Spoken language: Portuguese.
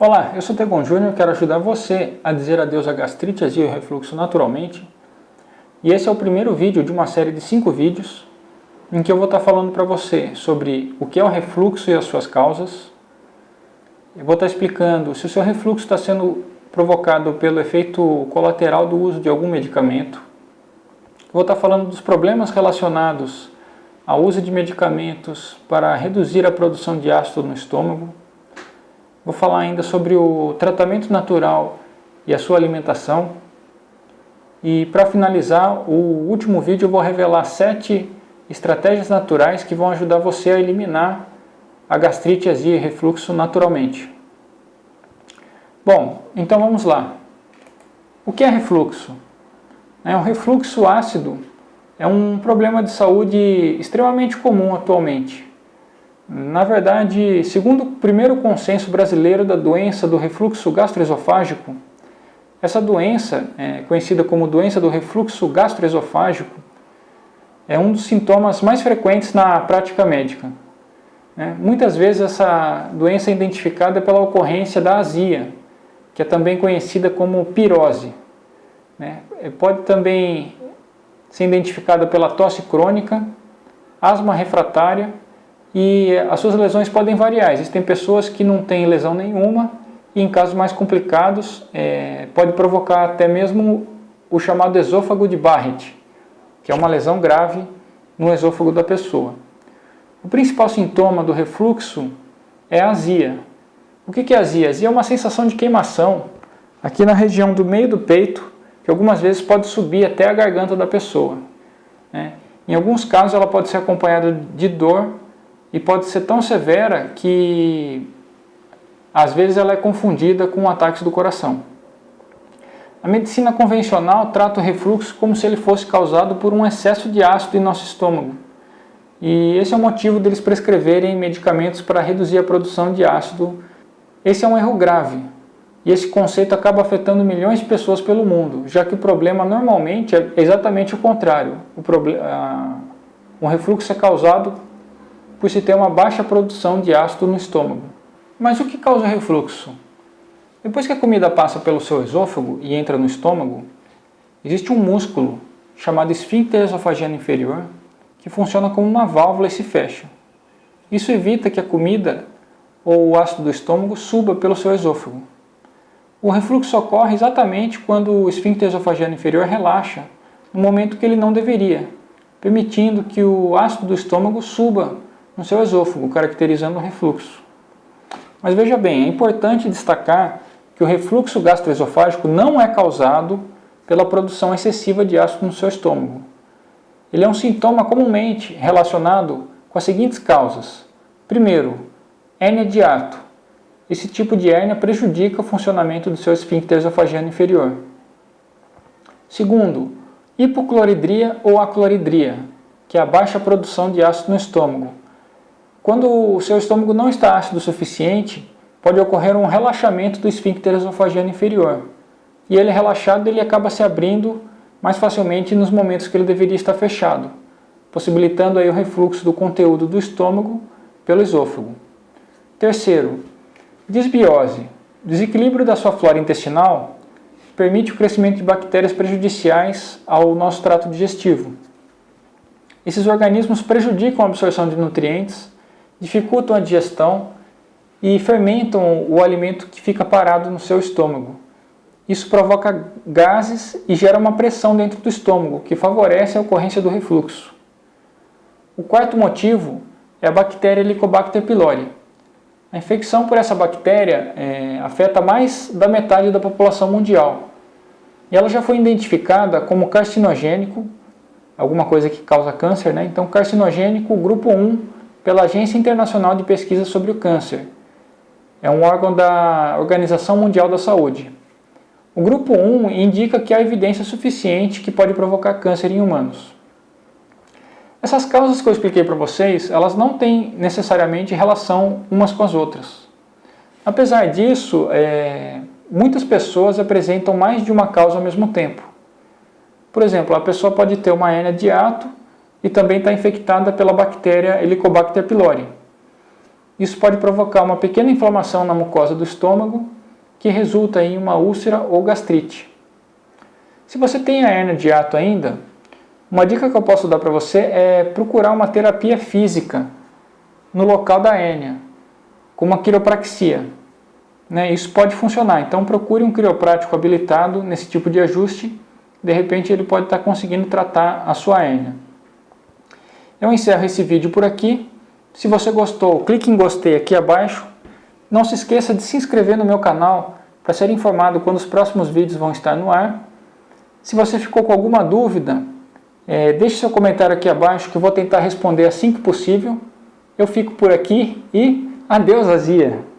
Olá, eu sou Tegon Júnior, quero ajudar você a dizer adeus à gastrite, azia e refluxo naturalmente. E esse é o primeiro vídeo de uma série de cinco vídeos em que eu vou estar falando para você sobre o que é o refluxo e as suas causas. Eu vou estar explicando se o seu refluxo está sendo provocado pelo efeito colateral do uso de algum medicamento. Eu vou estar falando dos problemas relacionados ao uso de medicamentos para reduzir a produção de ácido no estômago Vou falar ainda sobre o tratamento natural e a sua alimentação. E para finalizar, o último vídeo eu vou revelar sete estratégias naturais que vão ajudar você a eliminar a gastrite, azia e refluxo naturalmente. Bom, então vamos lá. O que é refluxo? É um refluxo ácido é um problema de saúde extremamente comum atualmente. Na verdade, segundo o primeiro consenso brasileiro da doença do refluxo gastroesofágico, essa doença, é, conhecida como doença do refluxo gastroesofágico, é um dos sintomas mais frequentes na prática médica. Né? Muitas vezes essa doença é identificada pela ocorrência da azia, que é também conhecida como pirose. Né? Pode também ser identificada pela tosse crônica, asma refratária e as suas lesões podem variar. Existem pessoas que não têm lesão nenhuma e em casos mais complicados é, pode provocar até mesmo o chamado esôfago de Barrett, que é uma lesão grave no esôfago da pessoa. O principal sintoma do refluxo é a azia. O que é azia? Azia é uma sensação de queimação aqui na região do meio do peito, que algumas vezes pode subir até a garganta da pessoa. Né? Em alguns casos ela pode ser acompanhada de dor e pode ser tão severa que às vezes ela é confundida com ataques do coração. A medicina convencional trata o refluxo como se ele fosse causado por um excesso de ácido em nosso estômago. E esse é o motivo deles prescreverem medicamentos para reduzir a produção de ácido. Esse é um erro grave. E esse conceito acaba afetando milhões de pessoas pelo mundo, já que o problema normalmente é exatamente o contrário. O, problema, o refluxo é causado por se ter uma baixa produção de ácido no estômago. Mas o que causa refluxo? Depois que a comida passa pelo seu esôfago e entra no estômago, existe um músculo chamado esfíncter esofagiano inferior que funciona como uma válvula e se fecha. Isso evita que a comida ou o ácido do estômago suba pelo seu esôfago. O refluxo ocorre exatamente quando o esfíncter esofagiano inferior relaxa, no momento que ele não deveria, permitindo que o ácido do estômago suba no seu esôfago, caracterizando o refluxo. Mas veja bem, é importante destacar que o refluxo gastroesofágico não é causado pela produção excessiva de ácido no seu estômago. Ele é um sintoma comumente relacionado com as seguintes causas. Primeiro, hérnia de ato. Esse tipo de hérnia prejudica o funcionamento do seu esfíncter esofagiano inferior. Segundo, hipocloridria ou acloridria, que é a baixa produção de ácido no estômago, quando o seu estômago não está ácido o suficiente, pode ocorrer um relaxamento do esfíncter esofagiano inferior. E ele relaxado, ele acaba se abrindo mais facilmente nos momentos que ele deveria estar fechado, possibilitando aí o refluxo do conteúdo do estômago pelo esôfago. Terceiro, disbiose. Desequilíbrio da sua flora intestinal permite o crescimento de bactérias prejudiciais ao nosso trato digestivo. Esses organismos prejudicam a absorção de nutrientes, dificultam a digestão e fermentam o alimento que fica parado no seu estômago. Isso provoca gases e gera uma pressão dentro do estômago, que favorece a ocorrência do refluxo. O quarto motivo é a bactéria Helicobacter pylori. A infecção por essa bactéria é, afeta mais da metade da população mundial. E ela já foi identificada como carcinogênico, alguma coisa que causa câncer, né? então carcinogênico grupo 1 pela Agência Internacional de Pesquisa sobre o Câncer. É um órgão da Organização Mundial da Saúde. O grupo 1 indica que há evidência suficiente que pode provocar câncer em humanos. Essas causas que eu expliquei para vocês, elas não têm necessariamente relação umas com as outras. Apesar disso, é, muitas pessoas apresentam mais de uma causa ao mesmo tempo. Por exemplo, a pessoa pode ter uma hernia de ato e também está infectada pela bactéria Helicobacter pylori. Isso pode provocar uma pequena inflamação na mucosa do estômago, que resulta em uma úlcera ou gastrite. Se você tem a hernia de ato ainda, uma dica que eu posso dar para você é procurar uma terapia física no local da hérnia, como a quiropraxia. Né? Isso pode funcionar, então procure um quiroprático habilitado nesse tipo de ajuste, de repente ele pode estar conseguindo tratar a sua hérnia. Eu encerro esse vídeo por aqui. Se você gostou, clique em gostei aqui abaixo. Não se esqueça de se inscrever no meu canal para ser informado quando os próximos vídeos vão estar no ar. Se você ficou com alguma dúvida, é, deixe seu comentário aqui abaixo que eu vou tentar responder assim que possível. Eu fico por aqui e adeus Azia!